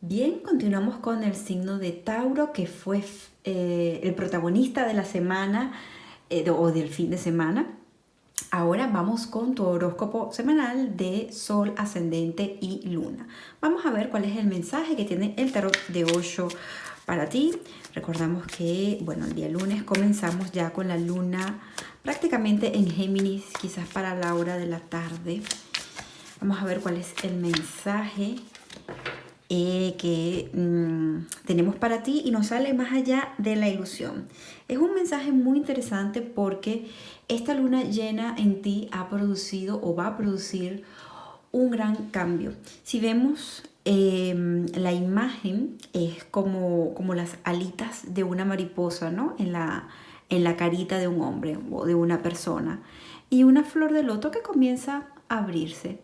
Bien, continuamos con el signo de Tauro, que fue eh, el protagonista de la semana eh, o del fin de semana. Ahora vamos con tu horóscopo semanal de Sol, Ascendente y Luna. Vamos a ver cuál es el mensaje que tiene el tarot de Osho para ti. Recordamos que, bueno, el día lunes comenzamos ya con la luna prácticamente en Géminis, quizás para la hora de la tarde. Vamos a ver cuál es el mensaje eh, que mm, tenemos para ti y nos sale más allá de la ilusión. Es un mensaje muy interesante porque esta luna llena en ti ha producido o va a producir un gran cambio. Si vemos em, la imagen es como, como las alitas de una mariposa, ¿no? En la, en la carita de un hombre o de una persona. Y una flor de loto que comienza a abrirse.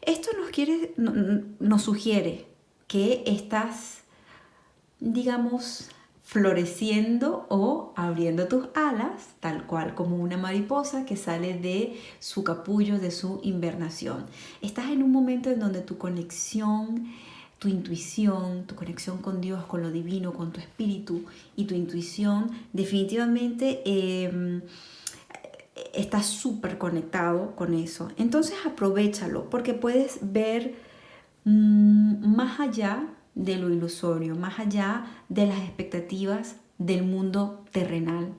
Esto nos, quiere, nos sugiere que estás, digamos, floreciendo o abriendo tus alas, tal cual como una mariposa que sale de su capullo, de su invernación. Estás en un momento en donde tu conexión, tu intuición, tu conexión con Dios, con lo divino, con tu espíritu y tu intuición, definitivamente eh, estás súper conectado con eso. Entonces aprovechalo porque puedes ver más allá de lo ilusorio, más allá de las expectativas del mundo terrenal.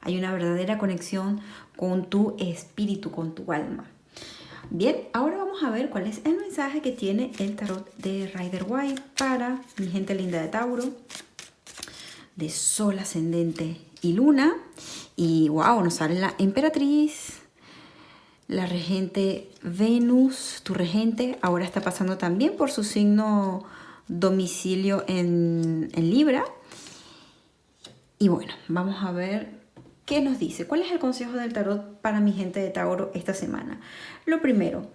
Hay una verdadera conexión con tu espíritu, con tu alma. Bien, ahora vamos a ver cuál es el mensaje que tiene el tarot de Rider White para mi gente linda de Tauro, de Sol ascendente y Luna. Y wow, nos sale la emperatriz, la regente Venus, tu regente, ahora está pasando también por su signo domicilio en, Libra. Y bueno, vamos a ver qué nos dice. ¿Cuál es el consejo del tarot para mi gente de Tauro esta semana? Lo primero,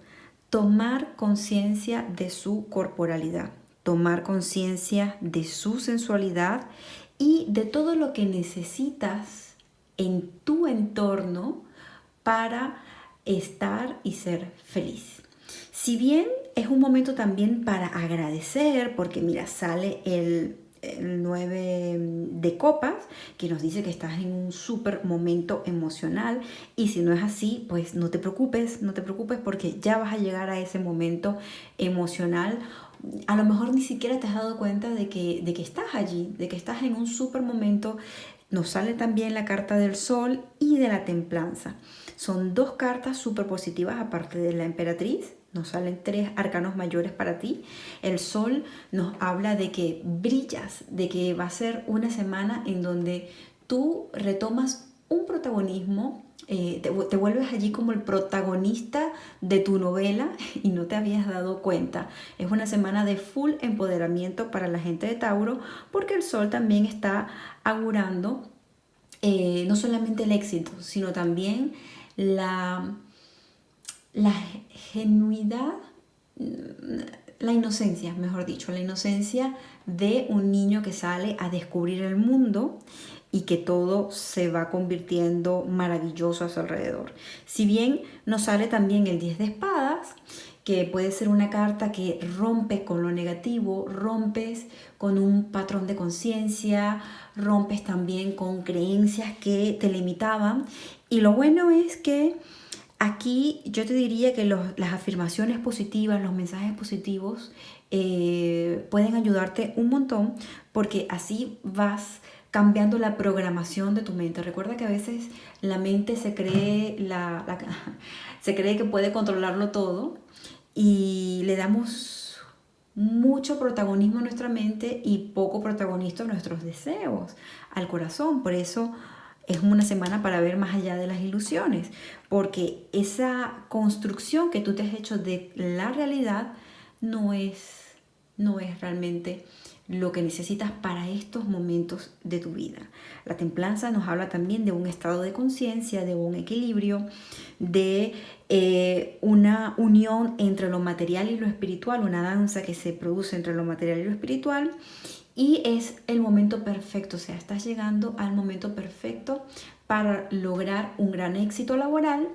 tomar conciencia de su corporalidad, tomar conciencia de su sensualidad y de todo lo que necesitas en tu entorno para estar y ser feliz. Si bien es un momento también para agradecer, porque mira, sale el, 9 de copas, que nos dice que estás en un súper momento emocional y si no es así, pues no te preocupes, no te preocupes porque ya vas a llegar a ese momento emocional. A lo mejor ni siquiera te has dado cuenta de que, de que estás allí, de que estás en un súper momento. Nos sale también la carta del sol y de la templanza. Son dos cartas súper positivas aparte de la emperatriz. Nos salen tres arcanos mayores para ti. El sol nos habla de que brillas, de que va a ser una semana en donde tú retomas un protagonismo, eh, te, vuelves allí como el protagonista de tu novela y no te habías dado cuenta. Es una semana de full empoderamiento para la gente de Tauro porque el sol también está augurando eh, no solamente el éxito, sino también la, la genuidad, la inocencia, mejor dicho, la inocencia de un niño que sale a descubrir el mundo y que todo se va convirtiendo maravilloso a su alrededor. Si bien nos sale también el 10 de espadas, que puede ser una carta que rompe con lo negativo, rompes con un patrón de conciencia, rompes también con creencias que te limitaban y lo bueno es que aquí yo te diría que las afirmaciones positivas, los mensajes positivos eh, pueden ayudarte un montón porque así vas cambiando la programación de tu mente. Recuerda que a veces la mente se cree, la, se cree que puede controlarlo todo y le damos mucho protagonismo a nuestra mente y poco protagonismo a nuestros deseos, al corazón. Por eso es una semana para ver más allá de las ilusiones, porque esa construcción que tú te has hecho de la realidad no es, no es realmente lo que necesitas para estos momentos de tu vida. La templanza nos habla también de un estado de conciencia, de un equilibrio, de eh, una unión entre lo material y lo espiritual, una danza que se produce entre lo material y lo espiritual y es el momento perfecto, o sea, estás llegando al momento perfecto para lograr un gran éxito laboral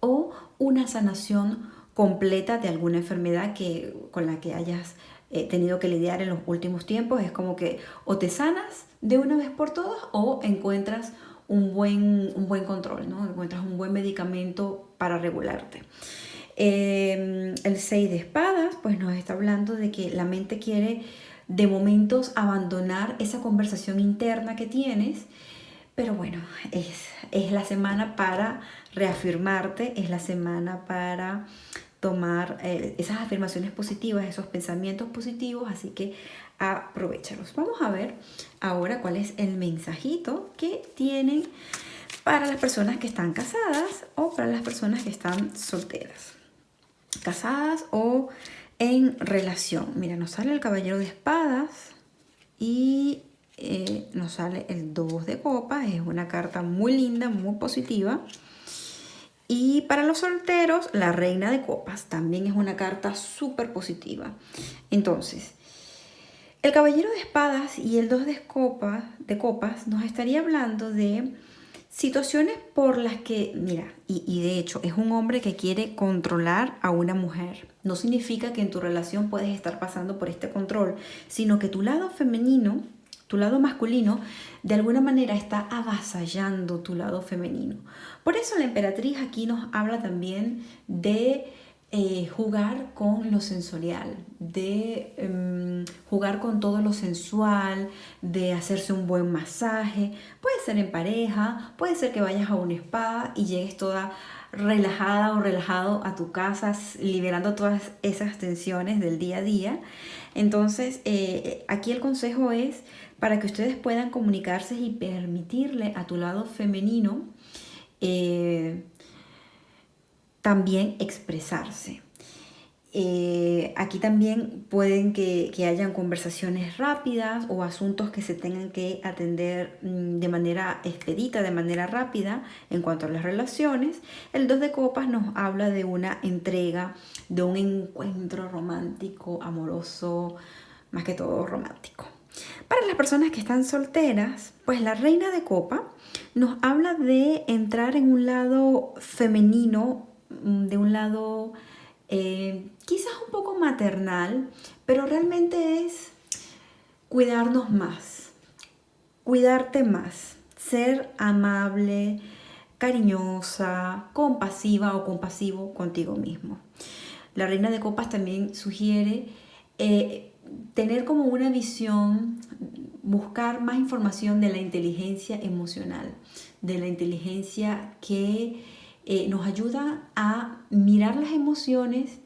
o una sanación completa de alguna enfermedad que, con la que hayas eh, tenido que lidiar en los últimos tiempos. Es como que o te sanas de una vez por todas o encuentras un buen, un buen control, ¿no? encuentras un buen medicamento para regularte. Em, el 6 de espadas, pues nos está hablando de que la mente quiere de momentos abandonar esa conversación interna que tienes, pero bueno, es, es la semana para reafirmarte, es la semana para tomar eh, esas afirmaciones positivas, esos pensamientos positivos, así que aprovechalos. Vamos a ver ahora cuál es el mensajito que tienen para las personas que están casadas o para las personas que están solteras. Casadas o en relación. Mira, nos sale el caballero de espadas y eh, nos sale el 2 de copas. Es una carta muy linda, muy positiva. Y para los solteros, la reina de copas también es una carta súper positiva. Entonces, el caballero de espadas y el 2 de copas, de copas nos estaría hablando de situaciones por las que, mira, y, y, de hecho es un hombre que quiere controlar a una mujer. No significa que en tu relación puedes estar pasando por este control, sino que tu lado femenino tu lado masculino de alguna manera está avasallando tu lado femenino. Por eso la emperatriz aquí nos habla también de eh, jugar con lo sensorial, de em, jugar con todo lo sensual, de hacerse un buen masaje. Puede ser en pareja, puede ser que vayas a un spa y llegues toda relajada o relajado a tu casa, liberando todas esas tensiones del día a día. Entonces, eh, aquí el consejo es para que ustedes puedan comunicarse y permitirle a tu lado femenino eh, también expresarse. Eh, aquí también pueden que, que, hayan conversaciones rápidas o asuntos que se tengan que atender mm, de manera expedita, de manera rápida en cuanto a las relaciones. El 2 de copas nos habla de una entrega, de un encuentro romántico, amoroso, más que todo romántico. Para las personas que están solteras, pues la reina de copa nos habla de entrar en un lado femenino, mm, de un lado eh, quizás un poco maternal, pero realmente es cuidarnos más, cuidarte más, ser amable, cariñosa, compasiva o compasivo contigo mismo. La reina de copas también sugiere eh, tener como una visión, buscar más información de la inteligencia emocional, de la inteligencia que eh, nos ayuda a mirar las emociones,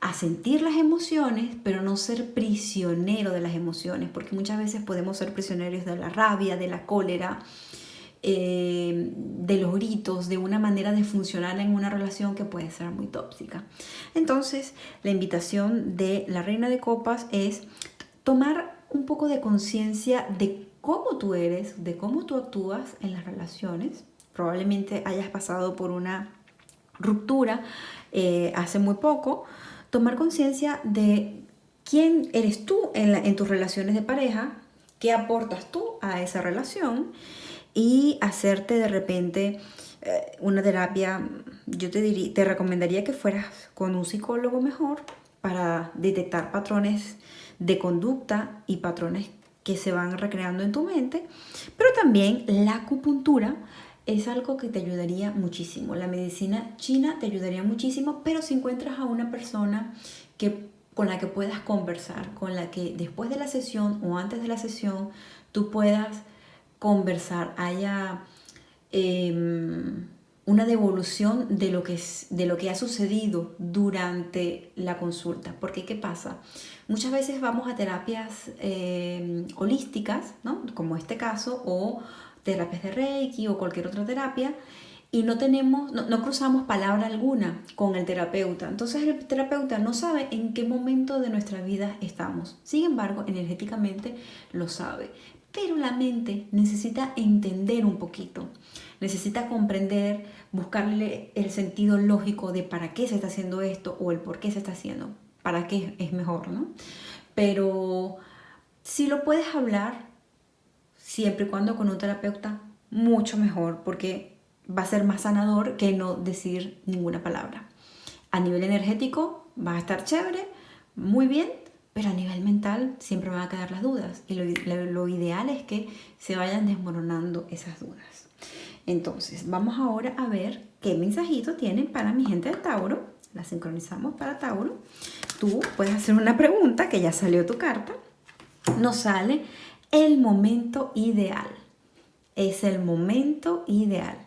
a sentir las emociones, pero no ser prisionero de las emociones, porque muchas veces podemos ser prisioneros de la rabia, de la cólera, eh, de los gritos, de una manera de funcionar en una relación que puede ser muy tóxica. Entonces, la invitación de la Reina de Copas es tomar un poco de conciencia de cómo tú eres, de cómo tú actúas en las relaciones. Probablemente hayas pasado por una ruptura eh, hace muy poco. Tomar conciencia de quién eres tú en, en tus relaciones de pareja, qué aportas tú a esa relación y hacerte de repente eh, una terapia, yo te, diría, te recomendaría que fueras con un psicólogo mejor para detectar patrones de conducta y patrones que se van recreando en tu mente, pero también la acupuntura es algo que te ayudaría muchísimo. La medicina china te ayudaría muchísimo, pero si encuentras a una persona que, con la que puedas conversar, con la que después de la sesión o antes de la sesión tú puedas conversar, haya em, una devolución de lo, que de lo que ha sucedido durante la consulta. Porque ¿qué pasa? Muchas veces vamos a terapias em, holísticas, ¿no? como este caso, o terapias de Reiki o cualquier otra terapia, y no tenemos, no, no, cruzamos palabra alguna con el terapeuta. Entonces el terapeuta no sabe en qué momento de nuestra vida estamos. Sin embargo, energéticamente lo sabe. Pero la mente necesita entender un poquito, necesita comprender, buscarle el sentido lógico de para qué se está haciendo esto o el por qué se está haciendo, para qué es mejor, ¿no? Pero si lo puedes hablar, siempre y cuando con un terapeuta, mucho mejor, porque va a ser más sanador que no decir ninguna palabra. A nivel energético va a estar chévere, muy bien, pero a nivel mental siempre van a quedar las dudas y lo, ideal es que se vayan desmoronando esas dudas. Entonces, vamos ahora a ver qué mensajito tienen para mi gente de Tauro. La sincronizamos para Tauro. Tú puedes hacer una pregunta que ya salió tu carta. Nos sale el momento ideal. Es el momento ideal.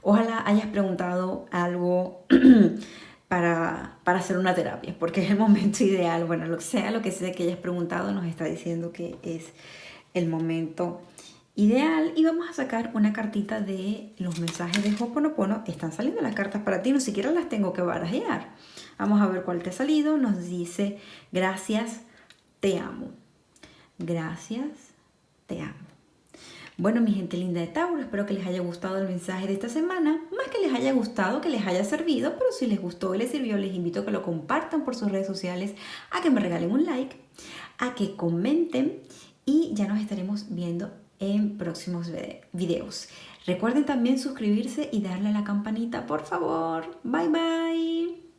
Ojalá hayas preguntado algo para, hacer una terapia, porque es el momento ideal. Bueno, lo que sea, lo que sea que hayas preguntado, nos está diciendo que es el momento ideal. Y vamos a sacar una cartita de los mensajes de Hoponopono. Están saliendo las cartas para ti, no siquiera las tengo que barajear. Vamos a ver cuál te ha salido. Nos dice, gracias, te amo. Gracias, te amo. Bueno, mi gente linda de Tauro, espero que les haya gustado el mensaje de esta semana. Más que les haya gustado, que les haya servido, pero si les gustó y les sirvió, les invito a que lo compartan por sus redes sociales, a que me regalen un like, a que comenten y ya nos estaremos viendo en próximos videos. Recuerden también suscribirse y darle a la campanita, por favor. Bye bye.